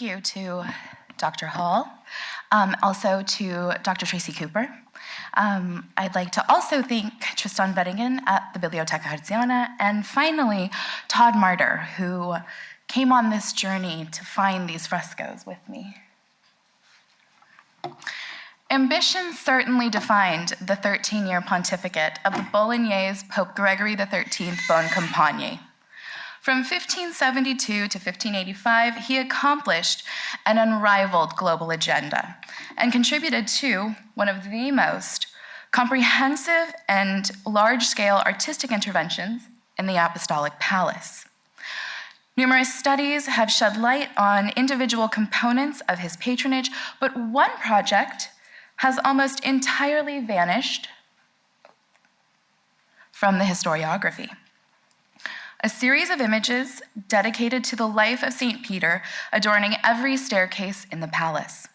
thank you to Dr. Hall, um, also to Dr. Tracy Cooper. Um, I'd like to also thank Tristan Weddigen at the Biblioteca Hertziana, and finally, Todd Martyr, who came on this journey to find these frescoes with me. Ambition certainly defined the 13-year pontificate of the Bolognese Pope Gregory XIII Boncompagni. From 1572 to 1585, he accomplished an unrivaled global agenda and contributed to one of the most comprehensive and large-scale artistic interventions in the Apostolic Palace. Numerous studies have shed light on individual components of his patronage, but one project has almost entirely vanished from the historiography a series of images dedicated to the life of St. Peter adorning every staircase in the palace.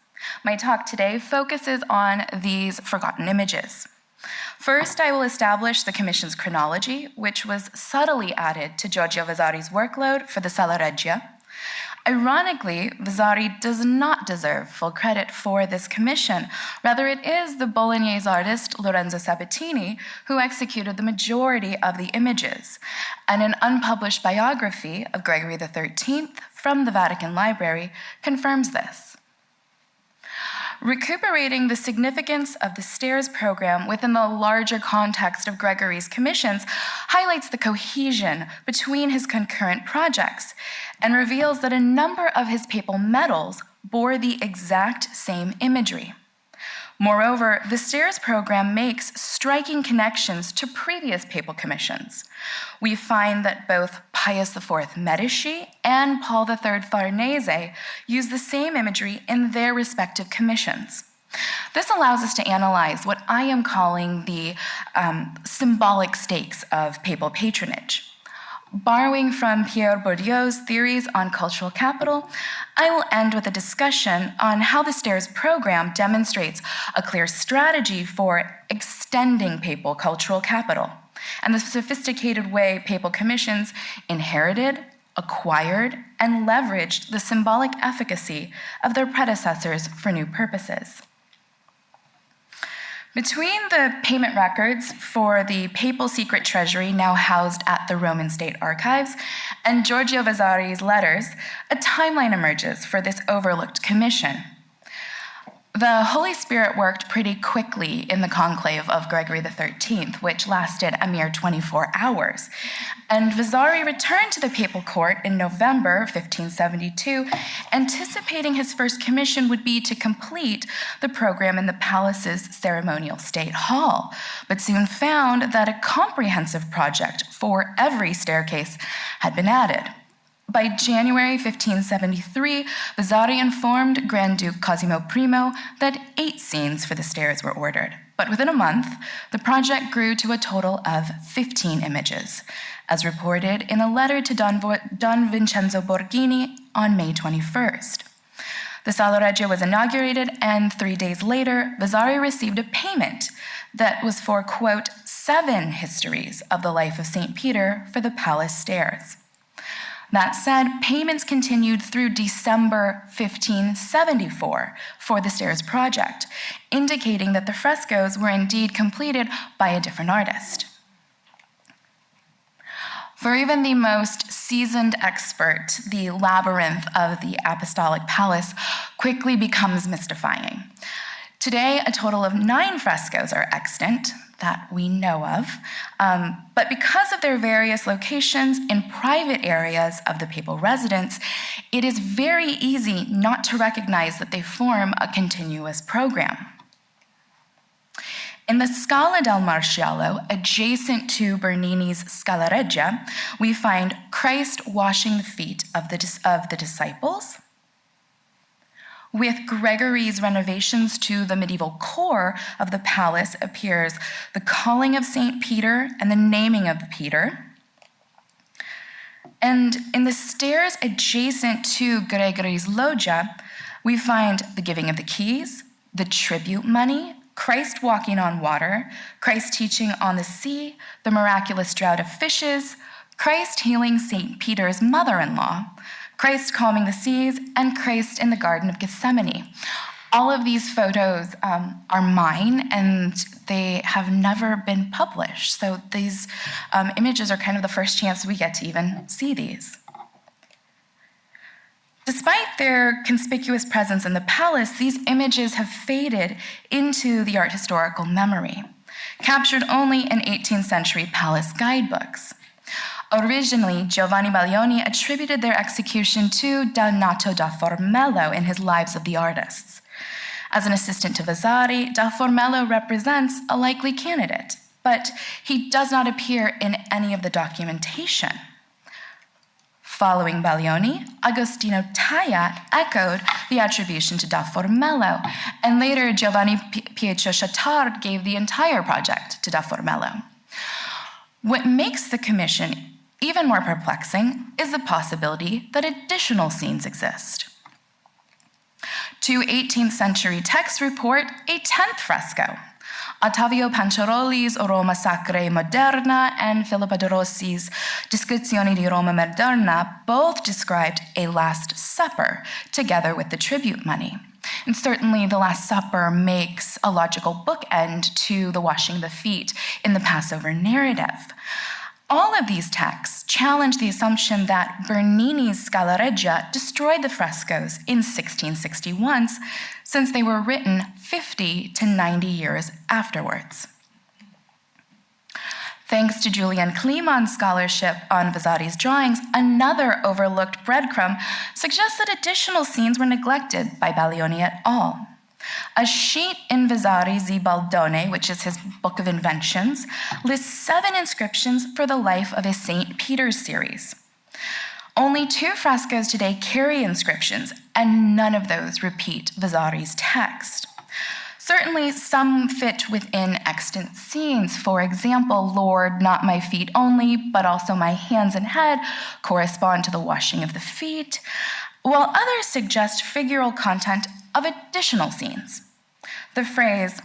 My talk today focuses on these forgotten images. First, I will establish the Commission's chronology, which was subtly added to Giorgio Vasari's workload for the Sala Regia, Ironically, Vasari does not deserve full credit for this commission. Rather, it is the Bolognese artist Lorenzo Sabatini who executed the majority of the images. And an unpublished biography of Gregory XIII from the Vatican Library confirms this. Recuperating the significance of the STAIRS program within the larger context of Gregory's commissions highlights the cohesion between his concurrent projects and reveals that a number of his papal medals bore the exact same imagery. Moreover, the STAIRS program makes striking connections to previous papal commissions. We find that both Pius IV Medici and Paul III Farnese use the same imagery in their respective commissions. This allows us to analyze what I am calling the um, symbolic stakes of papal patronage. Borrowing from Pierre Bourdieu's theories on cultural capital, I will end with a discussion on how the STAIRS program demonstrates a clear strategy for extending papal cultural capital and the sophisticated way papal commissions inherited, acquired, and leveraged the symbolic efficacy of their predecessors for new purposes. Between the payment records for the papal secret treasury now housed at the Roman State Archives and Giorgio Vasari's letters, a timeline emerges for this overlooked commission. The Holy Spirit worked pretty quickly in the conclave of Gregory XIII, which lasted a mere 24 hours. And Vasari returned to the papal court in November 1572, anticipating his first commission would be to complete the program in the palace's ceremonial state hall, but soon found that a comprehensive project for every staircase had been added. By January 1573, Vasari informed Grand Duke Cosimo Primo that eight scenes for the stairs were ordered. But within a month, the project grew to a total of 15 images, as reported in a letter to Don, Don Vincenzo Borghini on May 21st. The Sala Regia was inaugurated, and three days later, Vasari received a payment that was for, quote, seven histories of the life of St. Peter for the palace stairs. That said, payments continued through December 1574 for the stairs project, indicating that the frescoes were indeed completed by a different artist. For even the most seasoned expert, the labyrinth of the Apostolic Palace quickly becomes mystifying. Today, a total of nine frescoes are extant, that we know of. Um, but because of their various locations in private areas of the papal residence, it is very easy not to recognize that they form a continuous program. In the Scala del Maresciallo, adjacent to Bernini's Scala Regia, we find Christ washing the feet of the, of the disciples, with Gregory's renovations to the medieval core of the palace appears the calling of St. Peter and the naming of Peter. And in the stairs adjacent to Gregory's loggia, we find the giving of the keys, the tribute money, Christ walking on water, Christ teaching on the sea, the miraculous drought of fishes, Christ healing St. Peter's mother-in-law, Christ calming the seas, and Christ in the Garden of Gethsemane. All of these photos um, are mine and they have never been published. So these um, images are kind of the first chance we get to even see these. Despite their conspicuous presence in the palace, these images have faded into the art historical memory, captured only in 18th century palace guidebooks. Originally, Giovanni Baglioni attributed their execution to Donato da Formello in his Lives of the Artists. As an assistant to Vasari, da Formello represents a likely candidate, but he does not appear in any of the documentation. Following Baglioni, Agostino Taja echoed the attribution to da Formello, and later Giovanni Pietro Chattard gave the entire project to da Formello. What makes the commission even more perplexing is the possibility that additional scenes exist. Two 18th century texts report a 10th fresco. Ottavio Panciroli's Roma Sacra Moderna and Filippo de Rossi's Descrizioni di Roma Moderna both described a Last Supper together with the tribute money. And certainly, the Last Supper makes a logical bookend to the washing of the feet in the Passover narrative. All of these texts challenge the assumption that Bernini's Scala Regia destroyed the frescoes in 1661, since they were written 50 to 90 years afterwards. Thanks to Julian Kliemann's scholarship on Vasari's drawings, another overlooked breadcrumb suggests that additional scenes were neglected by Baglioni et al. A sheet in Vasari's Zibaldone, which is his book of inventions, lists seven inscriptions for the life of a St. Peter's series. Only two frescoes today carry inscriptions, and none of those repeat Vasari's text. Certainly, some fit within extant scenes. For example, Lord, not my feet only, but also my hands and head correspond to the washing of the feet, while others suggest figural content of additional scenes. The phrase,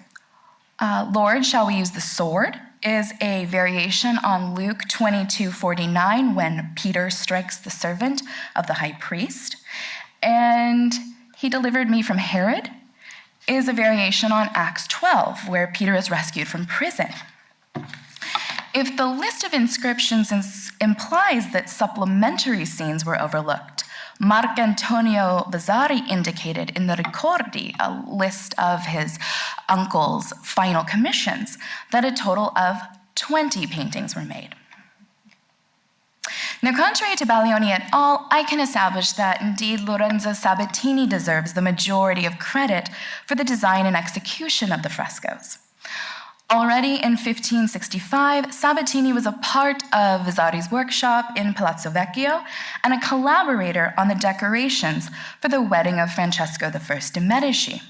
uh, Lord, shall we use the sword? is a variation on Luke 22 49 when Peter strikes the servant of the high priest. And he delivered me from Herod is a variation on Acts 12 where Peter is rescued from prison. If the list of inscriptions implies that supplementary scenes were overlooked, Marcantonio Vasari indicated in the Ricordi, a list of his uncle's final commissions, that a total of 20 paintings were made. Now, contrary to Baglioni et al., I can establish that indeed Lorenzo Sabatini deserves the majority of credit for the design and execution of the frescoes. Already in 1565, Sabatini was a part of Vasari's workshop in Palazzo Vecchio and a collaborator on the decorations for the wedding of Francesco I de' Medici.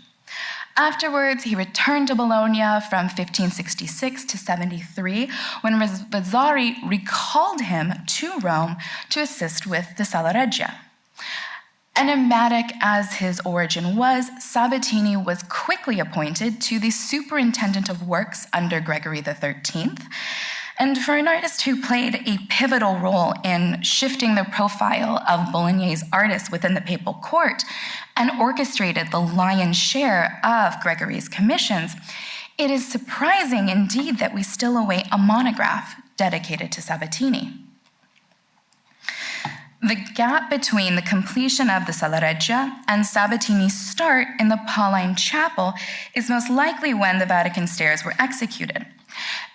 Afterwards, he returned to Bologna from 1566 to 73 when Vasari recalled him to Rome to assist with the Sala Regia. Enigmatic as his origin was, Sabatini was quickly appointed to the superintendent of works under Gregory XIII. And for an artist who played a pivotal role in shifting the profile of Bolognese artists within the papal court and orchestrated the lion's share of Gregory's commissions, it is surprising indeed that we still await a monograph dedicated to Sabatini. The gap between the completion of the Sala Regia and Sabatini's start in the Pauline Chapel is most likely when the Vatican stairs were executed.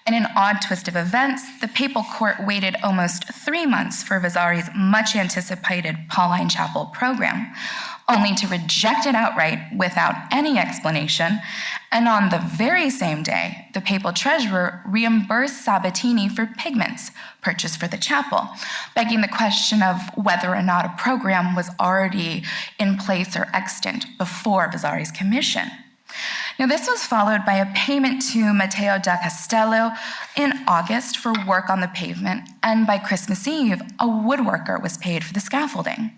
In an odd twist of events, the papal court waited almost three months for Vasari's much anticipated Pauline Chapel program, only to reject it outright without any explanation. And on the very same day, the papal treasurer reimbursed Sabatini for pigments purchased for the chapel, begging the question of whether or not a program was already in place or extant before Vasari's commission. Now, this was followed by a payment to Matteo da Castello in August for work on the pavement, and by Christmas Eve, a woodworker was paid for the scaffolding.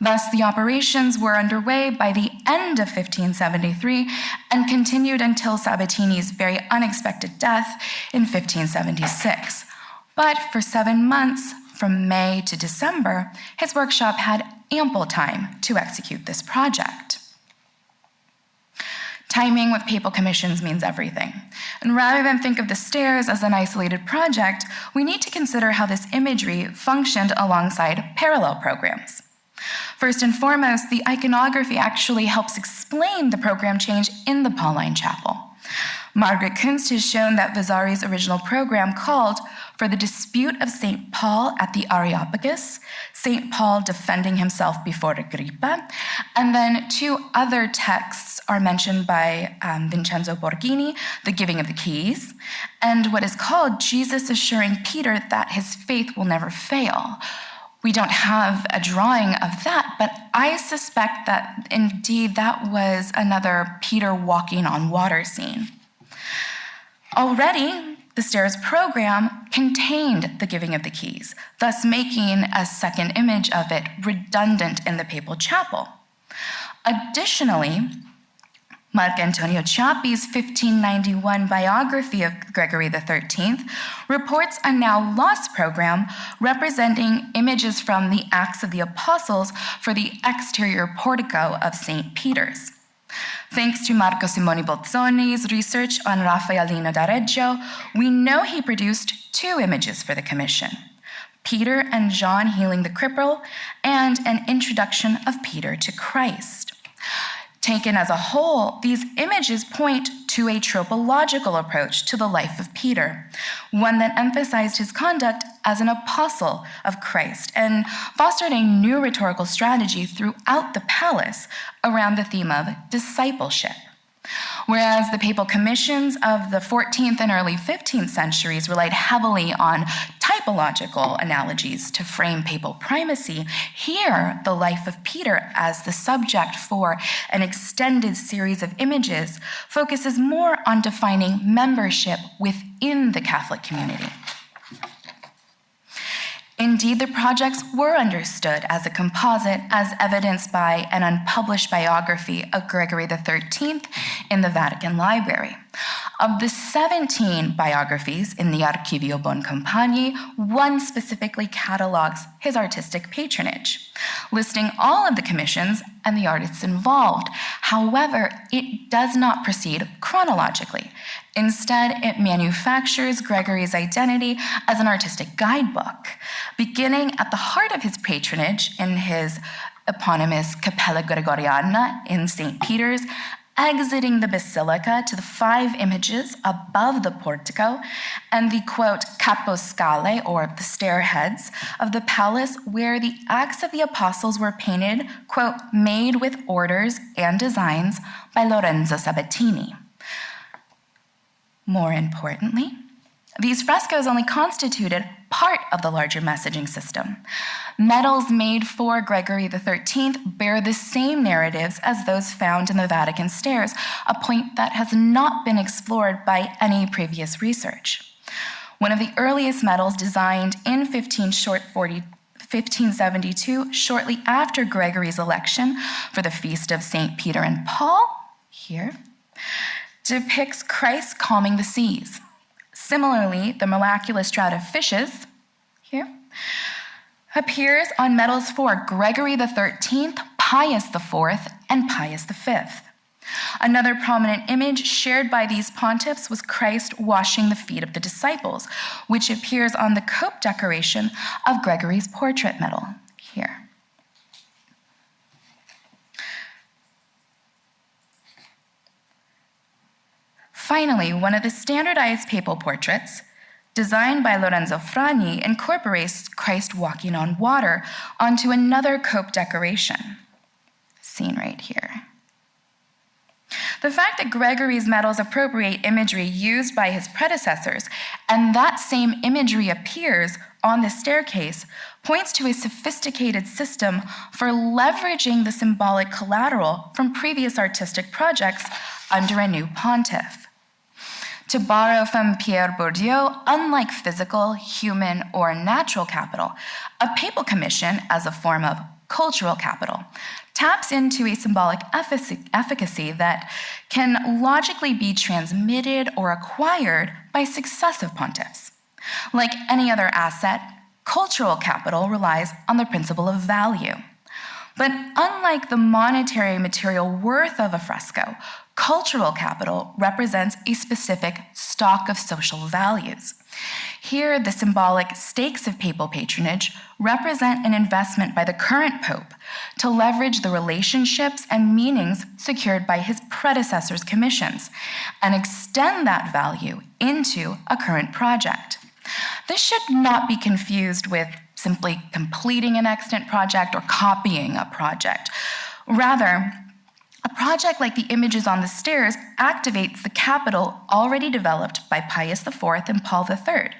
Thus, the operations were underway by the end of 1573 and continued until Sabatini's very unexpected death in 1576. But for seven months, from May to December, his workshop had ample time to execute this project. Timing with papal commissions means everything. And rather than think of the stairs as an isolated project, we need to consider how this imagery functioned alongside parallel programs. First and foremost, the iconography actually helps explain the program change in the Pauline Chapel. Margaret Kuntz has shown that Vasari's original program called for the dispute of St. Paul at the Areopagus, St. Paul defending himself before Agrippa, and then two other texts are mentioned by um, Vincenzo Borghini, the giving of the keys, and what is called Jesus assuring Peter that his faith will never fail. We don't have a drawing of that, but I suspect that indeed that was another Peter walking on water scene. Already, the stairs program contained the giving of the keys, thus making a second image of it redundant in the papal chapel. Additionally, Marc Antonio Ciappi's 1591 biography of Gregory XIII reports a now lost program representing images from the Acts of the Apostles for the exterior portico of St. Peter's. Thanks to Marco Simone Bolzoni's research on Raffaellino da Reggio, we know he produced two images for the commission Peter and John healing the cripple, and an introduction of Peter to Christ. Taken as a whole, these images point to a tropological approach to the life of Peter, one that emphasized his conduct as an apostle of Christ and fostered a new rhetorical strategy throughout the palace around the theme of discipleship. Whereas the papal commissions of the 14th and early 15th centuries relied heavily on typological analogies to frame papal primacy, here the life of Peter as the subject for an extended series of images focuses more on defining membership within the Catholic community. Indeed, the projects were understood as a composite, as evidenced by an unpublished biography of Gregory XIII in the Vatican Library. Of the 17 biographies in the Archivio Boncompagni, one specifically catalogs his artistic patronage, listing all of the commissions and the artists involved. However, it does not proceed chronologically. Instead, it manufactures Gregory's identity as an artistic guidebook, beginning at the heart of his patronage in his eponymous Cappella Gregoriana in St. Peter's exiting the basilica to the five images above the portico and the quote caposcale or the stairheads of the palace where the acts of the apostles were painted quote made with orders and designs by Lorenzo Sabatini. More importantly, these frescoes only constituted part of the larger messaging system. Medals made for Gregory XIII bear the same narratives as those found in the Vatican stairs, a point that has not been explored by any previous research. One of the earliest medals designed in 15 short 40 1572, shortly after Gregory's election for the feast of St. Peter and Paul, here, depicts Christ calming the seas. Similarly, the miraculous draught of fishes, here, appears on medals for Gregory XIII, Pius IV, and Pius V. Another prominent image shared by these pontiffs was Christ washing the feet of the disciples, which appears on the cope decoration of Gregory's portrait medal here. Finally, one of the standardized papal portraits, designed by Lorenzo Fragni, incorporates Christ walking on water onto another cope decoration, seen right here. The fact that Gregory's medals appropriate imagery used by his predecessors and that same imagery appears on the staircase points to a sophisticated system for leveraging the symbolic collateral from previous artistic projects under a new pontiff. To borrow from Pierre Bourdieu, unlike physical, human, or natural capital, a papal commission, as a form of cultural capital, taps into a symbolic efficacy that can logically be transmitted or acquired by successive pontiffs. Like any other asset, cultural capital relies on the principle of value. But unlike the monetary material worth of a fresco, cultural capital represents a specific stock of social values. Here, the symbolic stakes of papal patronage represent an investment by the current pope to leverage the relationships and meanings secured by his predecessor's commissions and extend that value into a current project. This should not be confused with simply completing an extant project or copying a project. Rather, a project like the images on the stairs activates the capital already developed by Pius IV and Paul III.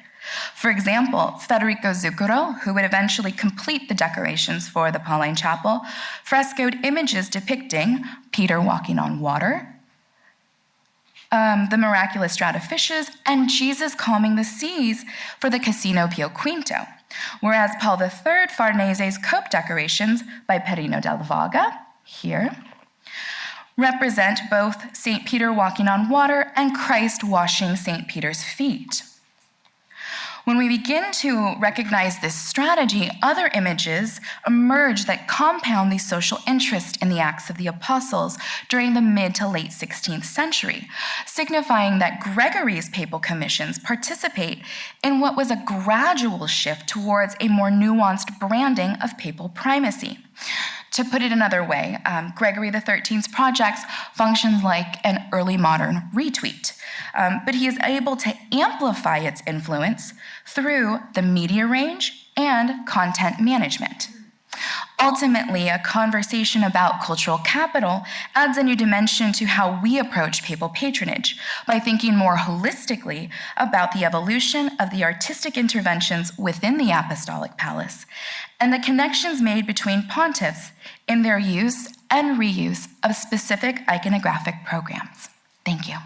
For example, Federico Zuccaro, who would eventually complete the decorations for the Pauline Chapel, frescoed images depicting Peter walking on water, um, the miraculous draught of fishes, and Jesus calming the seas for the Casino Pio Quinto. Whereas Paul III Farnese's cope decorations by Perino del Vaga, here, represent both St. Peter walking on water and Christ washing St. Peter's feet. When we begin to recognize this strategy, other images emerge that compound the social interest in the Acts of the Apostles during the mid to late 16th century, signifying that Gregory's papal commissions participate in what was a gradual shift towards a more nuanced branding of papal primacy. To put it another way, um, Gregory XIII's projects functions like an early modern retweet, um, but he is able to amplify its influence through the media range and content management. Ultimately, a conversation about cultural capital adds a new dimension to how we approach papal patronage by thinking more holistically about the evolution of the artistic interventions within the apostolic palace and the connections made between pontiffs in their use and reuse of specific iconographic programs. Thank you.